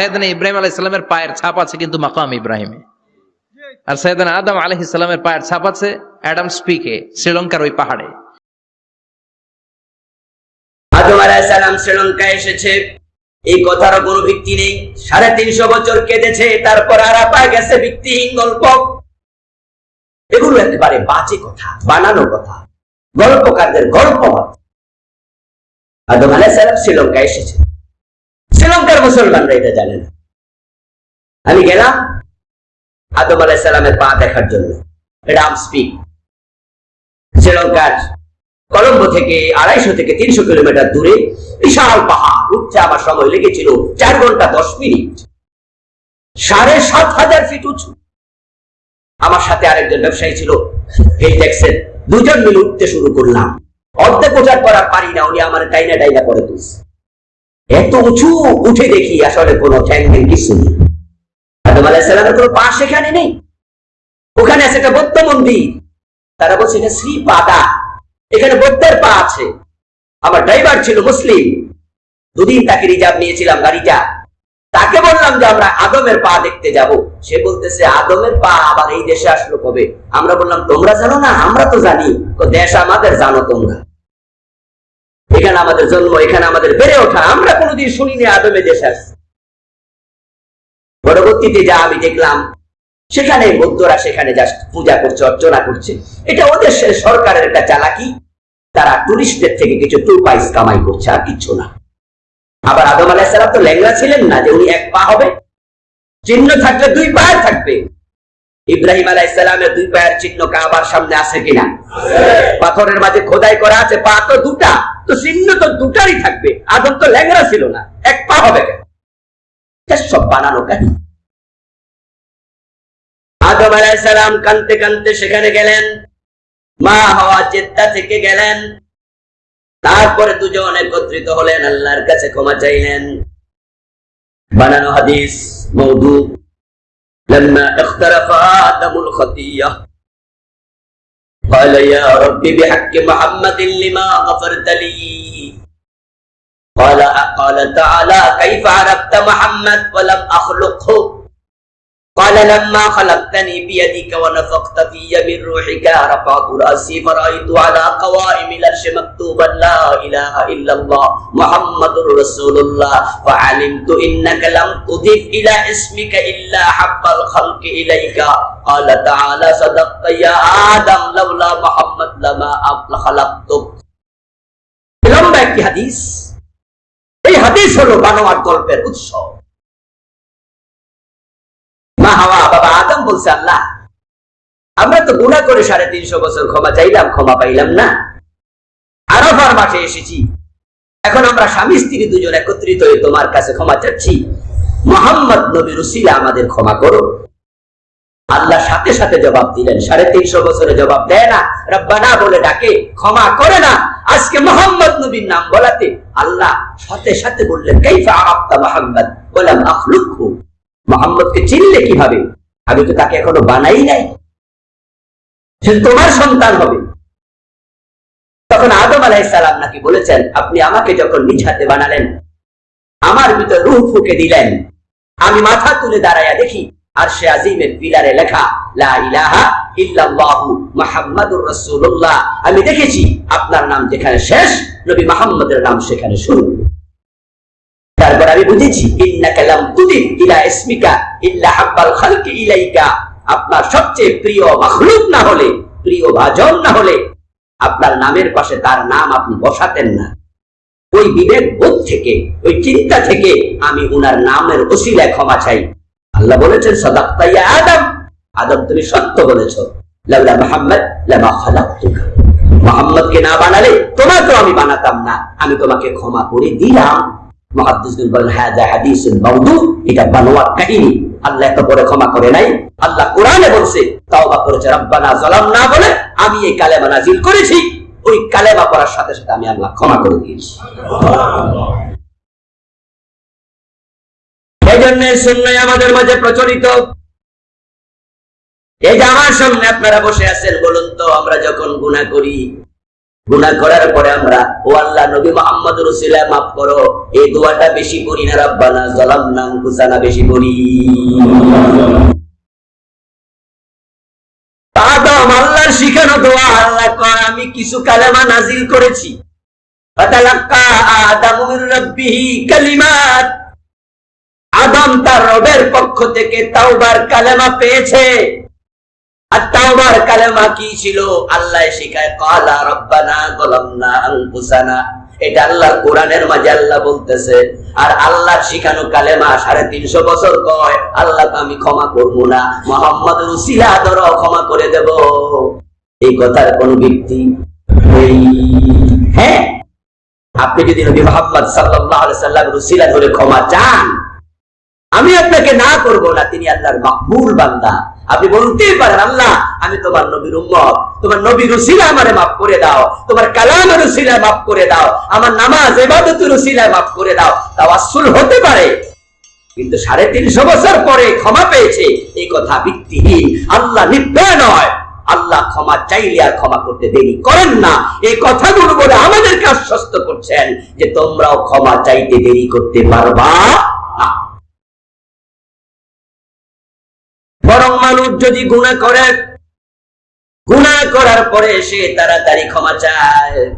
সৈয়দনা ইব্রাহিম আলাহ ইসলামের পায়ের ছাপ আছে কিন্তু মাকাম ইব্রাহিমে। আর সৈয়দনা আদম আলহ ইসলামের পায়ের ছাপ আছে অ্যাডাম স্পিকে, শ্রীলঙ্কার ওই পাহাড়ে। সাড়ে তিনশো বছর তারপর আরাপা গেছে কথা কথা গল্প। আদম শ্রীলঙ্কায় এসেছে। শ্রীলঙ্কার মুসলমানরা এটা জানে না। আমি গেলাম আদম আলাইসালামের পা দেখার জন্য। এটা স্পিক। শ্রীলঙ্কার কলম্বো থেকে আড়াইশো থেকে তিনশো কিলোমিটার দূরে বিশাল পাহাড়। উঠতে আমার সময় লেগেছিল চার ঘণ্টা দশ মিনিট। সাড়ে সাত হাজার ফিট উঁচু। আমার সাথে আরেকজন ব্যবসায়ী ছিল এই দেখছেন দুজন মিলে উঠতে শুরু করলাম। অর্ধেক ওঠার পর আর পারি না, উনি আমার টাইনা টাইনা করে তুলছে। এত উঁচু উঠে দেখি আসলে কোনো ঠ্যাং কিছু নেই। আদম আলাহিসাল্লামের কোনো পা সেখানে নেই। ওখানে আছে একটা বৌদ্ধ মন্দির। তারা বলছে, এটা শ্রী পাদা এখানে বৌদ্ধের পা আছে। আমার ড্রাইভার ছিল মুসলিম। দুদিন তাকে রিজার্ভ নিয়েছিলাম গাড়িটা। তাকে বললাম যে, আমরা আদমের পা দেখতে যাব। সে বলতেছে, আদমের পা আবার এই দেশে আসলো কবে? আমরা বললাম, তোমরা জানো না? আমরা তো জানি। তো দেশ আমাদের জানো তোমরা। এখানে আমাদের জন্ম, এখানে আমাদের বেড়ে ওঠা, আমরা কোনোদিন শুনিনি আদমে দেশে পরবর্তীতে যা আমি দেখলাম, সেখানে বৌদ্ধরা সেখানে যা পূজা করছে, অর্চনা করছে। এটা ওদের সরকারের একটা চালাকি। তারা টুরিস্টদের থেকে কিছু টু পাইস কামাই করছে, আর কিচ্ছু না। আবার আদম আলাহিসাল্লাম তো ল্যাংরা ছিলেন না যে উনি এক পা হবে। চিহ্ন থাকলে দুই পায়ের থাকবে। ইব্রাহিম আলাইসালামের দুই পায়ের চিহ্ন কাবার সামনে আছে কিনা? পাথরের মাঝে খোদাই করা আছে, পা তো দুটা, তো চিহ্ন তো দুটারই থাকবে, আদম তো ল্যাংরা ছিল না, এক পা হবে কেন? সব বানানো কাহিনী আদম আলাইসালাম কানতে কানতে সেখানে গেলেন, মা হওয়া জেদ্দা থেকে গেলেন, তারপরে দুজন একত্রিত হলেন, আল্লাহর কাছে ক্ষমা চাইলেন। বানানো হাদিস, মৌদু لما اختلف آدم الخطية قال يا رب بحق محمد لما غفرت لي. قال قال تعالى كيف عرفت محمد ولم أخلقه؟ قال لما خلقتني بيدك ونفخت في من روحك رفعت رأسي فرأيت على قوائم العرش مكتوبا لا إله إلا الله. মুহাম্মাদুর রাসূলুল্লাহ। ওয়া আলিমতু ইন্নাকা লাম ইলা ইসমিকা ইল্লা হাব্বাল খালকি ইলাইকা। তাআলা ইয়া আদম, লাউলা মুহাম্মাদ লামা লম্বা একটি হাদিস। এই হাদিস হলো বানোয়ার গল্পের উৎস। মা হাওয়া, বাবা আদম বলছে, আল্লাহ, আমরা তো গুণা করে সাড়ে তিনশো বছর ক্ষমা চাইলাম, ক্ষমা পাইলাম না। আরাফার মাঠে এসেছি। এখন আমরা স্বামী স্ত্রী দুজন একত্রিত হয়ে তোমার কাছে ক্ষমা চাচ্ছি। মোহাম্মদ নবী রুসিলা আমাদের ক্ষমা করো। আল্লাহ সাথে সাথে জবাব দিলেন, সাড়ে তিনশো বছরে জবাব দেয় না, রব্বানা বলে ডাকে, ক্ষমা করে না। আজকে মোহাম্মদ নবীর নাম বলাতে আল্লাহ সাথে সাথে বললেন, কাইফা মোহাম্মদ? বললাম, আখলুকহু। মোহাম্মদকে চিনলে কীভাবে? আমি তো তাকে এখনও বানাই নাই। সে তোমার সন্তান হবে। তখন আদম আলাইসালাম নাকি বলেছেন, আপনি আমাকে যখন নিজ বানালেন, আমার ভিতর রুহ ফুকে দিলেন। আমি মাথা তুলে দাঁড়াইয়া দেখি, আর সে আজিমের পিলারে লেখা আমি দেখেছি, আপনার নাম যেখানে শেষ, নবী মুহাম্মদের নাম সেখানে শুরু। তারপর আমি বুঝেছি, ইন্নাকা লাম তুদিব ইলা ইসমিকা ইল্লা হাব্বাল খালকি ইলাইকা। আপনার সবচেয়ে প্রিয় মাখলুক না হলে, প্রিয় ভাজন না হলে আপনার নামের পাশে তার নাম আপনি বসাতেন না। ওই বিবেক বোধ থেকে, ওই চিন্তা থেকে আমি উনার নামের ওসিলায় ক্ষমা চাই। আল্লাহ বলেছেন আদম। আদম, তুমি সত্য বলেছ। মুহাম্মদ না বানালে আমি বানাতাম না। আমি তোমাকে ক্ষমা করে দিলাম। এটা কাহিনী। আল্লাহ এত বড় ক্ষমা করে নাই। আল্লাহ কোরআনে বলছে, তাওবা করেছে, রব্বানা যালামনা বলে, আমি এই কালেমা নাজিল করেছি। ওই কালেমা পড়ার সাথে সাথে আমি আল্লাহ ক্ষমা করে দিয়েছি। এই জন্য সুন্নাহ আমাদের মাঝে প্রচলিত। এই যে আমার সামনে আপনারা বসে আছেন, বলুন তো, আমরা যখন গুনাহ করি গুনাহ করার পরে আমরা, ও আল্লাহ নবী মোহাম্মদ রসুল্লাহ মাফ করো, এই দোয়াটা বেশি পড়ি না রাব্বানা জালামনা আনফুসানা, বেশি পড়ি আদম আদম তার রবের পক্ষ থেকে তাওবার কালেমা পেয়েছে। আমি ক্ষমা করব না মোহাম্মদ রুসিলা ধরো ক্ষমা করে দেব। এই কথার কোন ব্যক্তি হ্যাঁ? আপনি যদি নবী মোহাম্মদ সাল্লাম রুসিলা ধরে ক্ষমা চান, আমি আপনাকে না করব না, তিনি আল্লাহর মাকবুল বান্দা। আপনি বলতেই পারেন, আল্লাহ, আমি তোমার নবীর উম্মত। তোমার নবী রুসিলা আমারে মাফ করে দাও। তোমার কালাম রুসিলা মাফ করে দাও। আমার নামাজ এবাদত রুসিলা মাফ করে দাও। তাওয়াসসুল হতে পারে, কিন্তু সাড়ে তিনশো বছর পরে ক্ষমা পেয়েছে, এই কথা ভিত্তিহীন। আল্লাহ নির্দয় নয়। আল্লাহ ক্ষমা চাইলে আর ক্ষমা করতে দেরি করেন না। এই কথাগুলো বলে আমাদেরকে আশ্বস্ত করছেন যে তোমরাও ক্ষমা চাইতে দেরি করতে পারবা। যদি গুণা করে গুণা করার পরে সে তাড়াতাড়ি ক্ষমা চায়।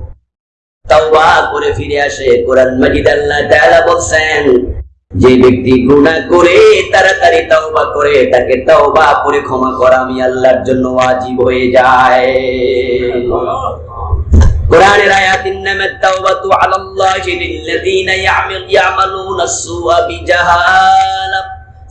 তাওবা করে ফিরে আসে। কোরআন মাজিদ আল্লাহ তাআলা যে ব্যক্তি গুনাহ করে, তাড়াতাড়ি তাওবা করে, তাকে তাওবা করে ক্ষমা করা আমি আল্লাহর জন্য ওয়াজিব হয়ে যায়। কোরআনের আয়াতিন নামে তাওবাতু আলাল্লাহি লিল্লাযীনা ইয়ামাল ইয়ামালুনা আস-সুআ বিজাহালা।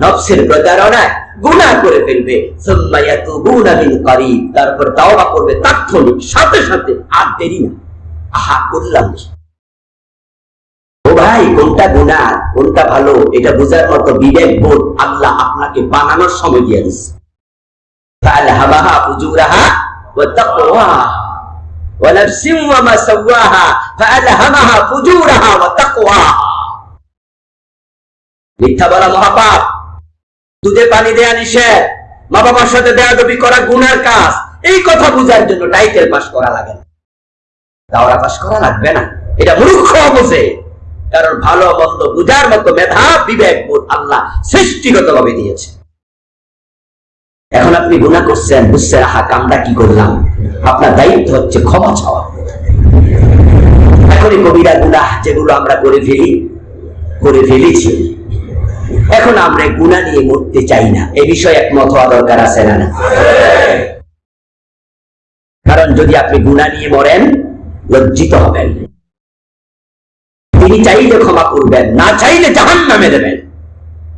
নফসের প্রচারণায় গুণা করে ফেলবে। তারপর দাওয়া করবে তাৎক্ষণিক, সাথে সাথে, আর দেরি না। আহা, করলাম। ভাই, কোনটা গুণা কোনটা ভালো, এটা বোঝার মতো বিবেক, বোধ আল্লাহ আপনাকে বানানোর সময় দিয়ে দিচ্ছে মিথ্যা বলা মহাপাপ। দুধে পানি দেয়া নিষেধ। মা বাবার সাথে দেয়াদবি করা গুনার কাজ। এই কথা বুঝার জন্য টাইটেল পাস করা লাগে না। দাওরা পাস করা লাগবে না। এটা মূর্খ বোঝে। কারণ ভালো মন্দ বুঝার মতো মেধা, বিবেক, বোধ আল্লাহ সৃষ্টিগত ভাবে দিয়েছে। এখন আপনি গুণা করছেন, বুঝছেন, আহা, কামটা কি করলাম? আপনার দায়িত্ব হচ্ছে ক্ষমা চাওয়া। এখনই কবিরা গুণা যেগুলো আমরা করে ফেলি, করে ফেলেছি। এখন আমরা গুণা নিয়ে মরতে চাই না। এ বিষয়ে একমত হওয়া দরকার আছে না কারণ যদি আপনি গুণা নিয়ে মরেন, লজ্জিত হবেন। তিনি চাইলে ক্ষমা করবেন, না চাইলে জাহান নামে দেবেন।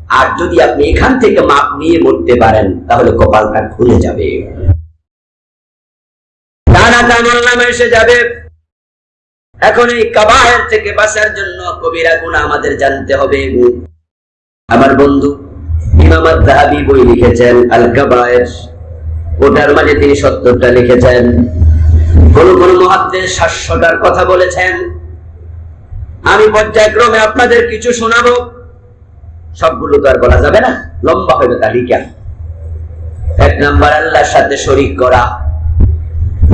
আর যদি আপনি এখান থেকে মাপ নিয়ে মরতে পারেন, তাহলে কপালটা খুলে যাবে। যাবে। এখন এই কাবাহের থেকে বাঁচার জন্য কবিরা গুণা আমাদের জানতে হবে। আমার বন্ধু ইমাম দাহাবি বই লিখেছেন আল কাবায়ের ওটার মাঝে তিনি সত্তরটা লিখেছেন। কোন কোন মহাদ্দের সাতশোটার কথা বলেছেন। আমি পর্যায়ক্রমে আপনাদের কিছু শোনাবো। সবগুলো তো আর বলা যাবে না। লম্বা হবে তালিকা এক নাম্বার, আল্লাহর সাথে শরিক করা।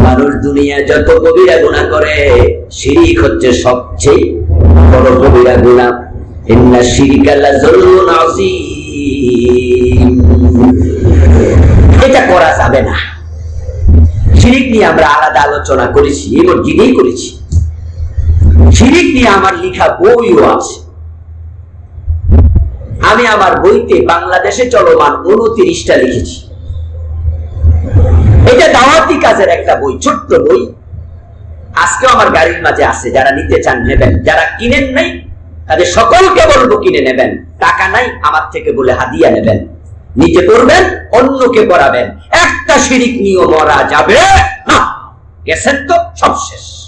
মানুষ দুনিয়া যত কবিরা গুণা করে, শিরিক হচ্ছে সবচেয়ে বড় কবিরা গুণা এটা করা যাবে না। শিরিক নিয়ে আমরা আলাদা আলোচনা করেছি, এই মসজিদেই করেছি। শিরিক নিয়ে আমার লেখা বইও আছে। আমি আমার বইতে বাংলাদেশে চলমান উনত্রিশটা লিখেছি। এটা দাওয়াতি কাজের একটা বই, ছোট্ট বই। আজকেও আমার গাড়ির মাঝে আছে, যারা নিতে চান নেবেন, যারা কিনেন নাই তাদের সকলকে বলব কিনে নেবেন। টাকা নাই, আমার থেকে বলে হাদিয়া নেবেন। নিজে করবেন অন্যকে করাবেন একটা শিরিক নিয়ে মরা যাবে না। গেছেন তো সব শেষ।